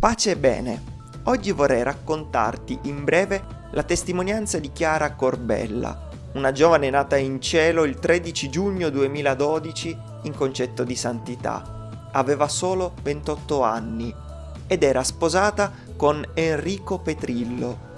Pace e bene. Oggi vorrei raccontarti in breve la testimonianza di Chiara Corbella, una giovane nata in cielo il 13 giugno 2012 in concetto di santità. Aveva solo 28 anni ed era sposata con Enrico Petrillo.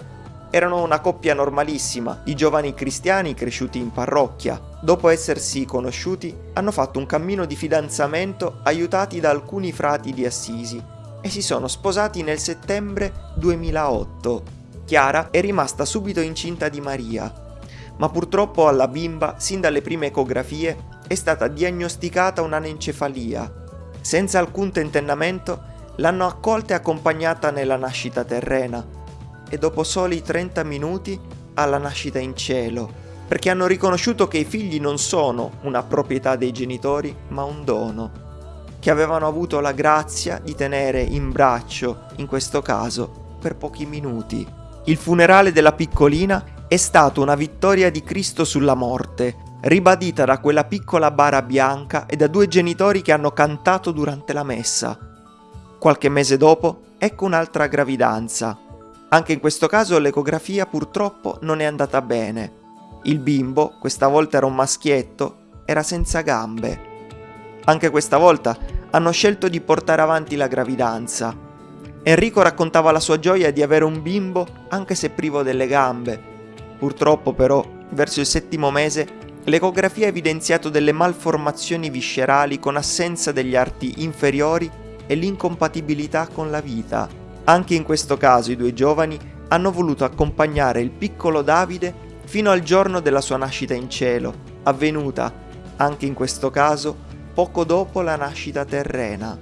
Erano una coppia normalissima, di giovani cristiani cresciuti in parrocchia. Dopo essersi conosciuti, hanno fatto un cammino di fidanzamento aiutati da alcuni frati di Assisi e si sono sposati nel settembre 2008. Chiara è rimasta subito incinta di Maria, ma purtroppo alla bimba, sin dalle prime ecografie, è stata diagnosticata un'anencefalia. Senza alcun tentennamento, l'hanno accolta e accompagnata nella nascita terrena e dopo soli 30 minuti alla nascita in cielo, perché hanno riconosciuto che i figli non sono una proprietà dei genitori, ma un dono che avevano avuto la grazia di tenere in braccio, in questo caso, per pochi minuti. Il funerale della piccolina è stato una vittoria di Cristo sulla morte, ribadita da quella piccola bara bianca e da due genitori che hanno cantato durante la messa. Qualche mese dopo, ecco un'altra gravidanza. Anche in questo caso l'ecografia purtroppo non è andata bene. Il bimbo, questa volta era un maschietto, era senza gambe. Anche questa volta hanno scelto di portare avanti la gravidanza. Enrico raccontava la sua gioia di avere un bimbo anche se privo delle gambe. Purtroppo però, verso il settimo mese, l'ecografia ha evidenziato delle malformazioni viscerali con assenza degli arti inferiori e l'incompatibilità con la vita. Anche in questo caso i due giovani hanno voluto accompagnare il piccolo Davide fino al giorno della sua nascita in cielo, avvenuta, anche in questo caso, poco dopo la nascita terrena.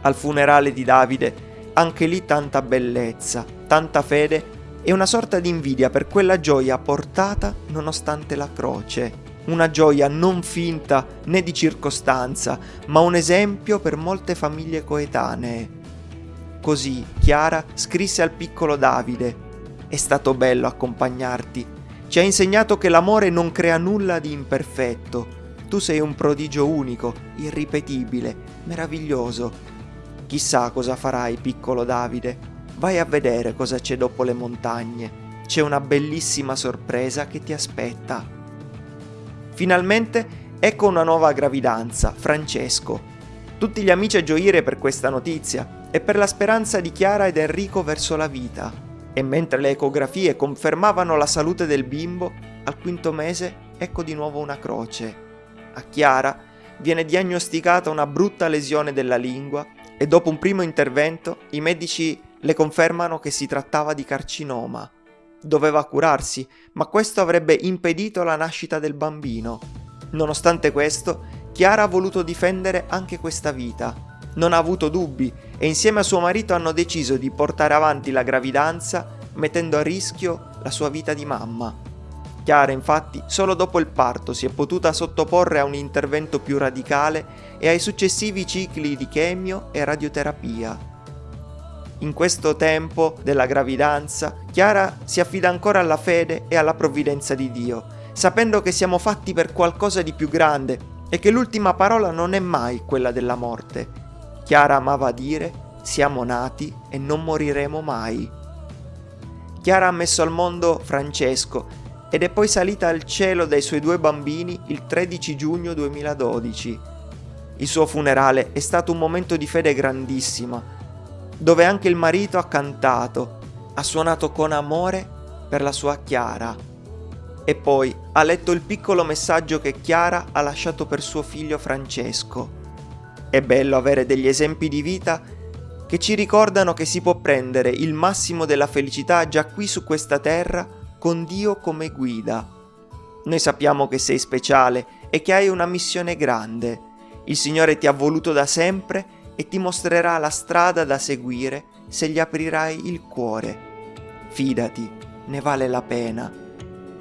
Al funerale di Davide, anche lì tanta bellezza, tanta fede e una sorta di invidia per quella gioia portata nonostante la croce. Una gioia non finta né di circostanza, ma un esempio per molte famiglie coetanee. Così Chiara scrisse al piccolo Davide, è stato bello accompagnarti, ci ha insegnato che l'amore non crea nulla di imperfetto, tu sei un prodigio unico, irripetibile, meraviglioso. Chissà cosa farai, piccolo Davide. Vai a vedere cosa c'è dopo le montagne. C'è una bellissima sorpresa che ti aspetta. Finalmente ecco una nuova gravidanza, Francesco. Tutti gli amici a gioire per questa notizia e per la speranza di Chiara ed Enrico verso la vita. E mentre le ecografie confermavano la salute del bimbo, al quinto mese ecco di nuovo una croce a Chiara viene diagnosticata una brutta lesione della lingua e dopo un primo intervento i medici le confermano che si trattava di carcinoma. Doveva curarsi, ma questo avrebbe impedito la nascita del bambino. Nonostante questo, Chiara ha voluto difendere anche questa vita. Non ha avuto dubbi e insieme a suo marito hanno deciso di portare avanti la gravidanza mettendo a rischio la sua vita di mamma. Chiara infatti solo dopo il parto si è potuta sottoporre a un intervento più radicale e ai successivi cicli di chemio e radioterapia. In questo tempo della gravidanza, Chiara si affida ancora alla fede e alla provvidenza di Dio, sapendo che siamo fatti per qualcosa di più grande e che l'ultima parola non è mai quella della morte. Chiara amava dire siamo nati e non moriremo mai. Chiara ha messo al mondo Francesco ed è poi salita al cielo dai suoi due bambini il 13 giugno 2012. Il suo funerale è stato un momento di fede grandissima, dove anche il marito ha cantato, ha suonato con amore per la sua Chiara e poi ha letto il piccolo messaggio che Chiara ha lasciato per suo figlio Francesco. È bello avere degli esempi di vita che ci ricordano che si può prendere il massimo della felicità già qui su questa terra con Dio come guida. Noi sappiamo che sei speciale e che hai una missione grande. Il Signore ti ha voluto da sempre e ti mostrerà la strada da seguire se gli aprirai il cuore. Fidati, ne vale la pena.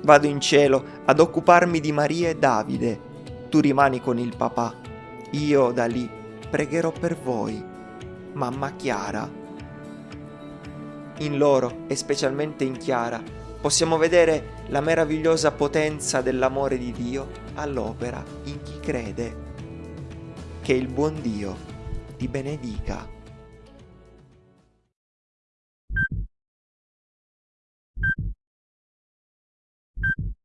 Vado in cielo ad occuparmi di Maria e Davide. Tu rimani con il papà. Io da lì pregherò per voi. Mamma Chiara. In loro e specialmente in Chiara possiamo vedere la meravigliosa potenza dell'amore di Dio all'opera in chi crede. Che il buon Dio ti benedica.